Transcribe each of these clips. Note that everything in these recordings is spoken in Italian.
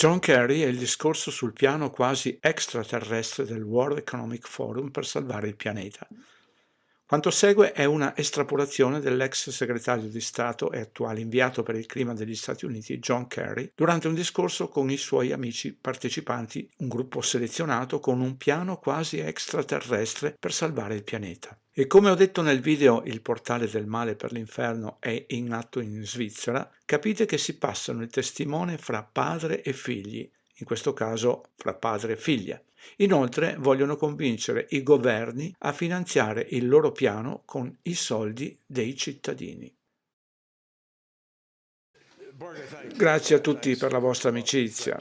John Kerry e il discorso sul piano quasi extraterrestre del World Economic Forum per salvare il pianeta. Quanto segue è una estrapolazione dell'ex segretario di Stato e attuale inviato per il clima degli Stati Uniti John Kerry durante un discorso con i suoi amici partecipanti, un gruppo selezionato con un piano quasi extraterrestre per salvare il pianeta. E come ho detto nel video Il portale del male per l'inferno è in atto in Svizzera, capite che si passano il testimone fra padre e figli, in questo caso fra padre e figlia. Inoltre vogliono convincere i governi a finanziare il loro piano con i soldi dei cittadini. Grazie a tutti per la vostra amicizia.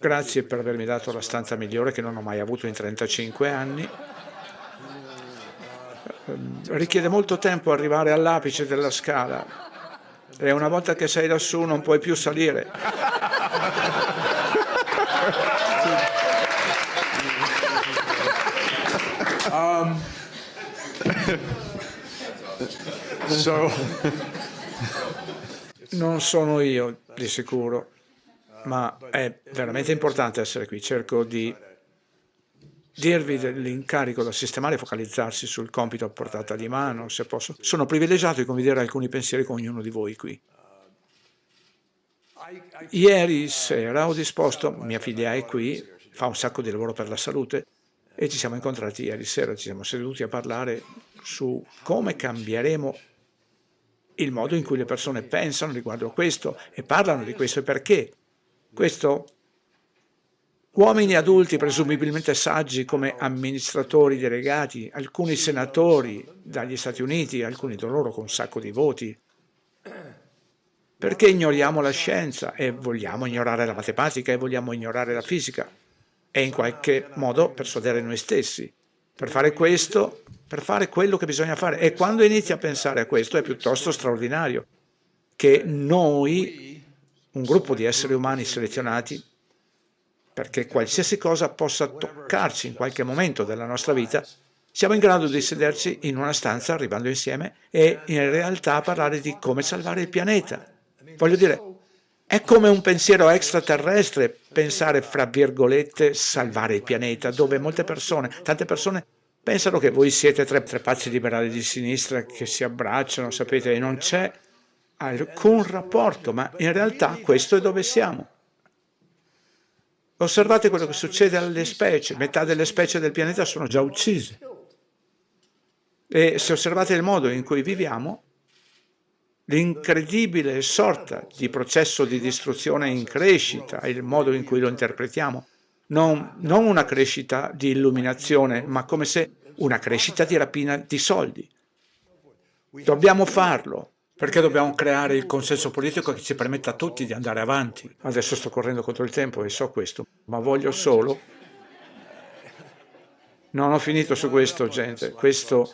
Grazie per avermi dato la stanza migliore che non ho mai avuto in 35 anni. Richiede molto tempo arrivare all'apice della scala e una volta che sei lassù non puoi più salire. Um, so, non sono io di sicuro, ma è veramente importante essere qui. Cerco di dirvi dell'incarico da sistemare e focalizzarsi sul compito a portata di mano, se posso. Sono privilegiato di condividere alcuni pensieri con ognuno di voi qui. Ieri sera ho disposto, mia figlia è qui, fa un sacco di lavoro per la salute, e ci siamo incontrati ieri sera, ci siamo seduti a parlare su come cambieremo il modo in cui le persone pensano riguardo a questo e parlano di questo e perché. Questo uomini adulti presumibilmente saggi come amministratori delegati, alcuni senatori dagli Stati Uniti, alcuni di loro con un sacco di voti. Perché ignoriamo la scienza e vogliamo ignorare la matematica e vogliamo ignorare la fisica? e in qualche modo persuadere noi stessi. Per fare questo, per fare quello che bisogna fare. E quando inizi a pensare a questo è piuttosto straordinario che noi, un gruppo di esseri umani selezionati, perché qualsiasi cosa possa toccarci in qualche momento della nostra vita, siamo in grado di sederci in una stanza arrivando insieme e in realtà parlare di come salvare il pianeta. Voglio dire, è come un pensiero extraterrestre pensare, fra virgolette, salvare il pianeta, dove molte persone, tante persone, pensano che voi siete tre, tre pazzi liberali di sinistra che si abbracciano, sapete, e non c'è alcun rapporto, ma in realtà questo è dove siamo. Osservate quello che succede alle specie, metà delle specie del pianeta sono già uccise. E se osservate il modo in cui viviamo, l'incredibile sorta di processo di distruzione in crescita, il modo in cui lo interpretiamo, non, non una crescita di illuminazione, ma come se una crescita di rapina di soldi. Dobbiamo farlo, perché dobbiamo creare il consenso politico che ci permetta a tutti di andare avanti. Adesso sto correndo contro il tempo e so questo, ma voglio solo... Non ho finito su questo, gente. Questo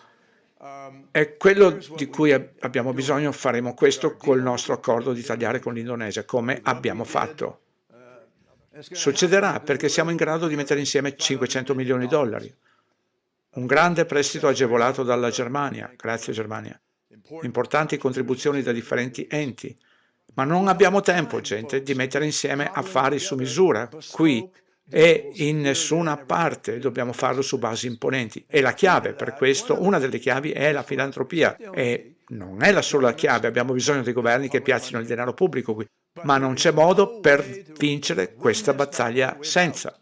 è quello di cui abbiamo bisogno, faremo questo col nostro accordo di tagliare con l'Indonesia, come abbiamo fatto. Succederà perché siamo in grado di mettere insieme 500 milioni di dollari. Un grande prestito agevolato dalla Germania, grazie Germania. Importanti contribuzioni da differenti enti. Ma non abbiamo tempo, gente, di mettere insieme affari su misura, qui e in nessuna parte dobbiamo farlo su basi imponenti. E la chiave per questo, una delle chiavi è la filantropia e non è la sola chiave, abbiamo bisogno di governi che piazzino il denaro pubblico qui, ma non c'è modo per vincere questa battaglia senza.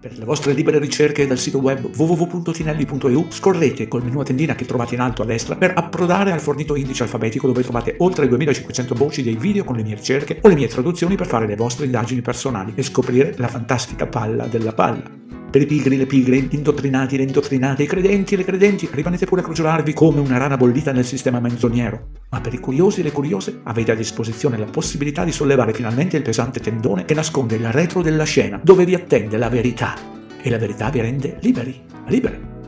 Per le vostre libere ricerche dal sito web www.tinelli.eu scorrete col menu a tendina che trovate in alto a destra per approdare al fornito indice alfabetico dove trovate oltre 2500 voci dei video con le mie ricerche o le mie traduzioni per fare le vostre indagini personali e scoprire la fantastica palla della palla. Per i pigri, le pigre, indottrinati, le indottrinate, i credenti le credenti, rimanete pure a crogiolarvi come una rana bollita nel sistema menzognero. Ma per i curiosi e le curiose avete a disposizione la possibilità di sollevare finalmente il pesante tendone che nasconde il retro della scena, dove vi attende la verità. E la verità vi rende liberi, libere.